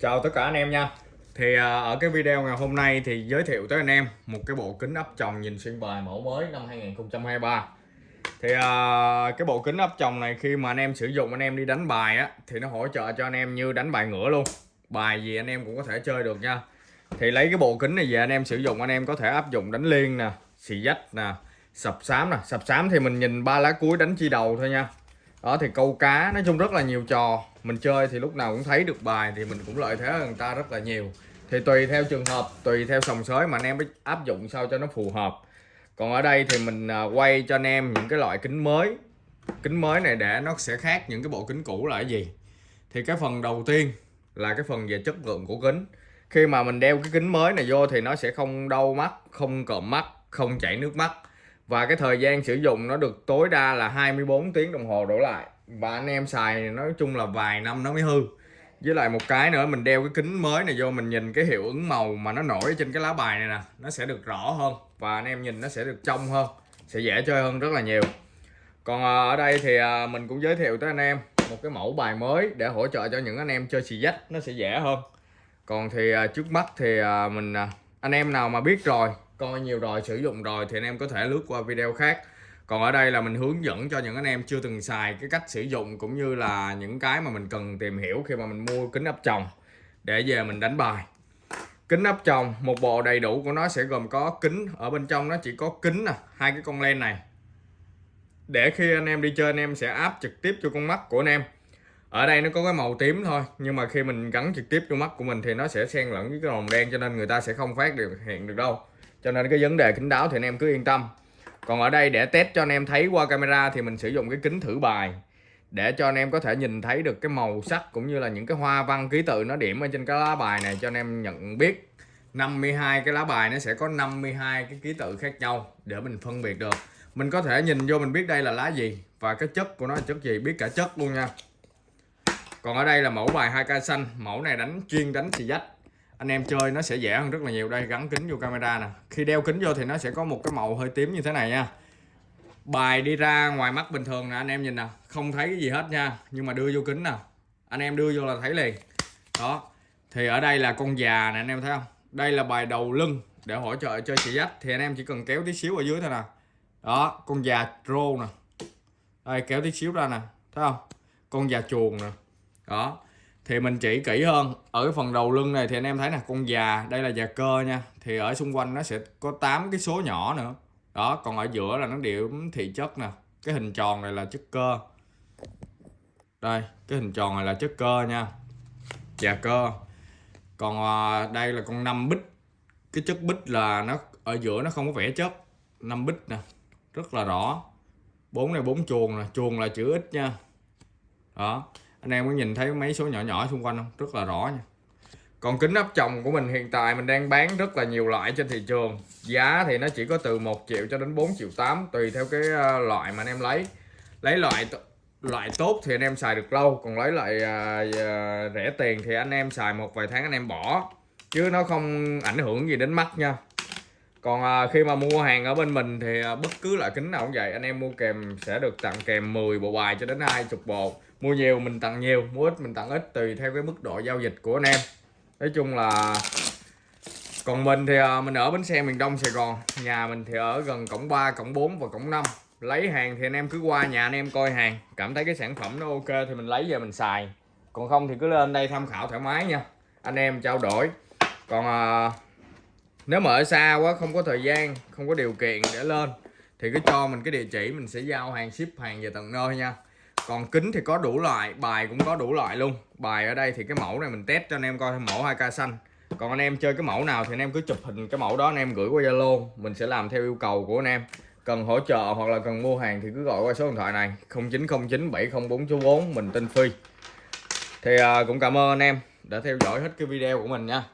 Chào tất cả anh em nha. Thì à, ở cái video ngày hôm nay thì giới thiệu tới anh em một cái bộ kính áp tròng nhìn xuyên bài mẫu mới năm 2023 Thì à, cái bộ kính áp tròng này khi mà anh em sử dụng, anh em đi đánh bài á, Thì nó hỗ trợ cho anh em như đánh bài ngửa luôn. Bài gì anh em cũng có thể chơi được nha. Thì lấy cái bộ kính này về anh em sử dụng, anh em có thể áp dụng đánh liên nè, Xì dách nè, Sập sám nè. Sập sám thì mình nhìn ba lá cuối đánh chi đầu thôi nha đó, thì câu cá nói chung rất là nhiều trò. Mình chơi thì lúc nào cũng thấy được bài thì mình cũng lợi thế hơn người ta rất là nhiều. Thì tùy theo trường hợp, tùy theo sòng sới mà anh em áp dụng sao cho nó phù hợp. Còn ở đây thì mình à, quay cho anh em những cái loại kính mới. Kính mới này để nó sẽ khác những cái bộ kính cũ là cái gì? Thì cái phần đầu tiên là cái phần về chất lượng của kính. Khi mà mình đeo cái kính mới này vô thì nó sẽ không đau mắt, không cộm mắt, không chảy nước mắt và cái thời gian sử dụng nó được tối đa là 24 tiếng đồng hồ đổ lại. Và anh em xài nói chung là vài năm nó mới hư. Với lại một cái nữa, mình đeo cái kính mới này vô, mình nhìn cái hiệu ứng màu mà nó nổi trên cái lá bài này nè, nó sẽ được rõ hơn. Và anh em nhìn nó sẽ được trong hơn, sẽ dễ chơi hơn rất là nhiều. Còn à, ở đây thì à, mình cũng giới thiệu tới anh em một cái mẫu bài mới để hỗ trợ cho những anh em chơi xì dách, nó sẽ dễ hơn. Còn thì à, trước mắt thì mình anh em nào mà biết rồi coi nhiều rồi, sử dụng rồi thì anh em có thể lướt qua video khác. Còn ở đây là mình hướng dẫn cho những anh em chưa từng xài cái cách sử dụng cũng như là những cái mà mình cần tìm hiểu khi mà mình mua kính áp tròng để về mình đánh bài. Kính áp tròng, một bộ đầy đủ của nó sẽ gồm có kính, ở bên trong nó chỉ có kính nè hai cái con len này. Để khi anh em đi chơi, anh em sẽ áp trực tiếp cho con mắt của anh em. Ở đây nó có cái màu tím thôi, nhưng mà khi mình gắn trực tiếp cho mắt của mình thì nó sẽ xen lẫn với cái màu đen cho nên người ta sẽ không phát được, hiện được đâu cho nên cái vấn đề kính đáo thì anh em cứ yên tâm. Còn ở đây để test cho anh em thấy qua camera thì mình sử dụng cái kính thử bài. Để cho anh em có thể nhìn thấy được cái màu sắc cũng như là những cái hoa văn ký tự nó điểm ở trên cái lá bài này cho anh em nhận biết. 52 cái lá bài nó sẽ có 52 cái ký tự khác nhau để mình phân biệt được. Mình có thể nhìn vô mình biết đây là lá gì và cái chất của nó là chất gì, biết cả chất luôn nha. Còn ở đây là mẫu bài 2k xanh, mẫu này đánh chuyên đánh xì dách anh em chơi nó sẽ dễ hơn rất là nhiều. Đây, gắn kính vô camera nè. Khi đeo kính vô thì nó sẽ có một cái màu hơi tím như thế này nha. Bài đi ra ngoài mắt bình thường nè, anh em nhìn nè. Không thấy cái gì hết nha, nhưng mà đưa vô kính nè. Anh em đưa vô là thấy liền. Đó, thì ở đây là con già nè, anh em thấy không? Đây là bài đầu lưng để hỗ trợ cho chị dắt thì anh em chỉ cần kéo tí xíu ở dưới thôi nè. Đó, con già rô nè. Đây, kéo tí xíu ra nè, thấy không? Con già chuồng nè. Đó thì mình chỉ kỹ hơn ở cái phần đầu lưng này thì anh em thấy nè con già đây là già cơ nha. Thì ở xung quanh nó sẽ có 8 cái số nhỏ nữa. Đó còn ở giữa là nó điểm thị chất nè. Cái hình tròn này là chất cơ. Đây cái hình tròn này là chất cơ nha. Già cơ. Còn à, đây là con năm bích cái chất bích là nó ở giữa nó không có vẽ chất. Năm bích nè rất là rõ. Bốn này bốn chuồng nè chuồng là chữ ít nha. Đó anh em có nhìn thấy mấy số nhỏ nhỏ xung quanh không? Rất là rõ nha. Còn kính áp tròng của mình hiện tại mình đang bán rất là nhiều loại trên thị trường. Giá thì nó chỉ có từ 1 triệu cho đến 4 triệu 8 tùy theo cái ờ, loại mà anh em lấy. Lấy loại loại tốt thì anh em xài được lâu còn lấy loại uh, ờ, ờ, rẻ tiền thì anh em xài một vài tháng anh em bỏ. Chứ nó không ảnh hưởng gì đến mắt nha còn à, khi mà mua hàng ở bên mình thì à, bất cứ loại kính nào cũng vậy, anh em mua kèm sẽ được tặng kèm 10 bộ bài cho đến 20 bộ. Mua nhiều mình tặng nhiều, mua ít mình tặng ít, tùy theo cái mức độ giao dịch của anh em. Nói chung là còn mình thì à, mình ở bến xe, miền Đông, Sài Gòn. Nhà mình thì ở gần cổng 3 cổng 4 và cổng 5 lấy hàng thì anh em cứ qua nhà anh em coi hàng. Cảm thấy cái sản phẩm nó ok thì mình lấy về mình xài. Còn không thì cứ lên đây tham khảo thoải mái nha. Anh em trao đổi. Còn nếu mà ở xa quá không có thời gian không có điều kiện để lên thì cứ cho mình cái địa chỉ mình sẽ giao hàng ship hàng về tận nơi nha. Còn kính thì có đủ loại bài cũng có đủ loại luôn. Bài ở đây thì cái mẫu này mình test cho anh em coi mẫu 2k xanh. Còn anh em chơi cái mẫu nào thì anh em cứ chụp hình cái mẫu đó anh em gửi qua Zalo mình sẽ làm theo yêu cầu của anh em. Cần hỗ trợ hoặc là cần mua hàng thì cứ gọi qua số điện thoại này 0909 704 mình tên Phi. Thì à, cũng cảm ơn anh em đã theo dõi hết cái video của mình nha.